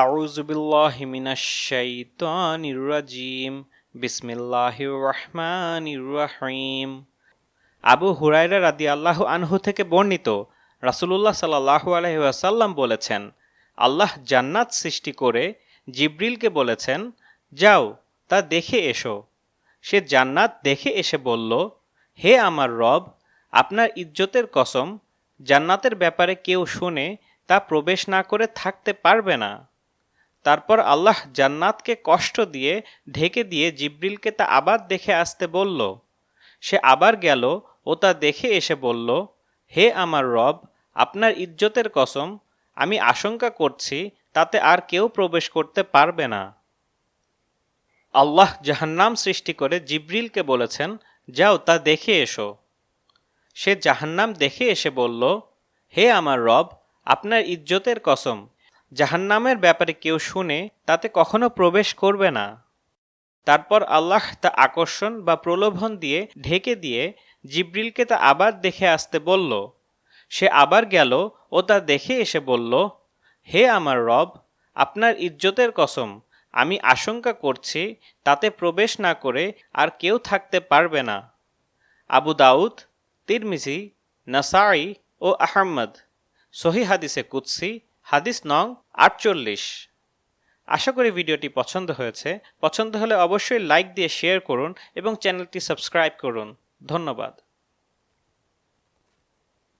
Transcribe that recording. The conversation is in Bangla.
আউজুবিল্লাহ বিসমিল্লাহির রহমানির রহিম। আবু হুরাইরা রাদি আল্লাহ আনহু থেকে বর্ণিত রাসুলুল্লাহ সাল্লাহ ওয়াসাল্লাম বলেছেন, আল্লাহ জান্নাত সৃষ্টি করে জিব্রিলকে বলেছেন, যাও, তা দেখে এসো। সে জান্নাত দেখে এসে বলল, হে আমার রব, আপনার ইজ্জতের কসম, জান্নাতের ব্যাপারে কেউ শুনে তা প্রবেশ না করে থাকতে পারবে না। তারপর আল্লাহ জান্নাতকে কষ্ট দিয়ে ঢেকে দিয়ে জিব্রিলকে তা আবার দেখে আসতে বলল। সে আবার গেল ও তা দেখে এসে বলল, হে আমার রব, আপনার ইজ্জতের কসম, আমি আশঙ্কা করছি তাতে আর কেউ প্রবেশ করতে পারবে না। আল্লাহ জাহান্নাম সৃষ্টি করে জিব্রিলকে বলেছেন, যাও তা দেখে এসো। সে জাহান্নাম দেখে এসে বলল, হে আমার রব, আপনার ইজ্জতের কসম জাহান্নামের ব্যাপারে কেউ শুনে তাতে কখনো প্রবেশ করবে না। তারপর আল্লাহ তা আকর্ষণ বা প্রলোভন দিয়ে ঢেকে দিয়ে জিব্রিলকে তা আবার দেখে আসতে বলল। সে আবার গেল ও তা দেখে এসে বলল, হে আমার রব, আপনার ইজ্জতের কসম, আমি আশঙ্কা করছি তাতে প্রবেশ না করে আর কেউ থাকতে পারবে না। আবু দাউদ, তিরমিজি নাসাই ও আহম্মদ সহি হাদিসে কুৎসি হাদিস নং আটচল্লিশ। আশা করি ভিডিওটি পছন্দ হয়েছে। পছন্দ হলে অবশ্যই লাইক দিয়ে শেয়ার করুন এবং চ্যানেলটি সাবস্ক্রাইব করুন। ধন্যবাদ।